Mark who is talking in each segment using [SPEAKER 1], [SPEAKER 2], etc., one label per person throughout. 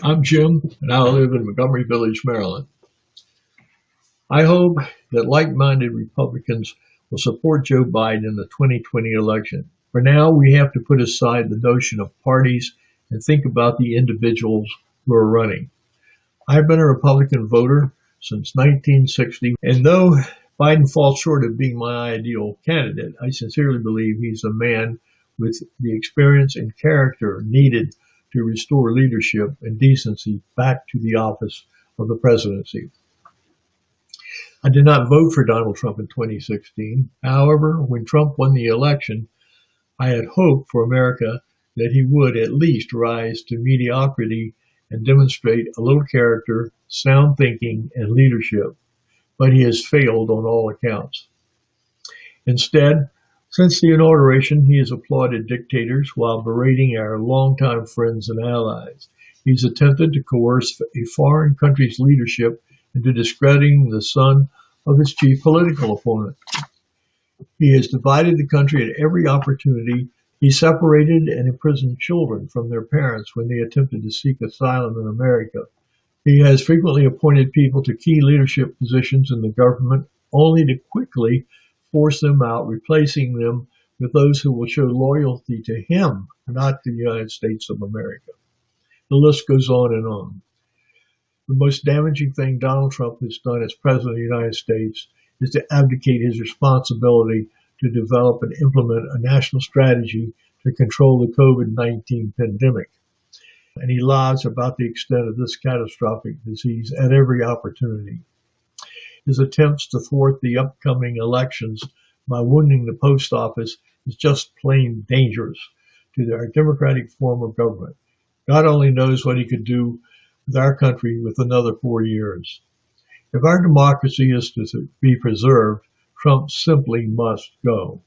[SPEAKER 1] I'm Jim, and I live in Montgomery Village, Maryland. I hope that like-minded Republicans will support Joe Biden in the 2020 election. For now, we have to put aside the notion of parties and think about the individuals who are running. I've been a Republican voter since 1960, and though Biden falls short of being my ideal candidate, I sincerely believe he's a man with the experience and character needed to restore leadership and decency back to the office of the presidency. I did not vote for Donald Trump in 2016. However, when Trump won the election, I had hoped for America that he would at least rise to mediocrity and demonstrate a little character, sound thinking, and leadership. But he has failed on all accounts. Instead, since the inauguration, he has applauded dictators while berating our longtime friends and allies. He's attempted to coerce a foreign country's leadership into discrediting the son of his chief political opponent. He has divided the country at every opportunity. He separated and imprisoned children from their parents when they attempted to seek asylum in America. He has frequently appointed people to key leadership positions in the government only to quickly force them out, replacing them with those who will show loyalty to him, not to the United States of America. The list goes on and on. The most damaging thing Donald Trump has done as President of the United States is to abdicate his responsibility to develop and implement a national strategy to control the COVID-19 pandemic. And he lies about the extent of this catastrophic disease at every opportunity. His attempts to thwart the upcoming elections by wounding the post office is just plain dangerous to our democratic form of government. God only knows what he could do with our country with another four years. If our democracy is to be preserved, Trump simply must go.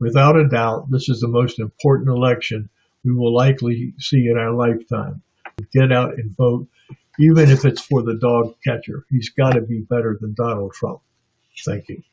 [SPEAKER 1] Without a doubt, this is the most important election we will likely see in our lifetime. Get out and vote even if it's for the dog catcher. He's got to be better than Donald Trump. Thank you.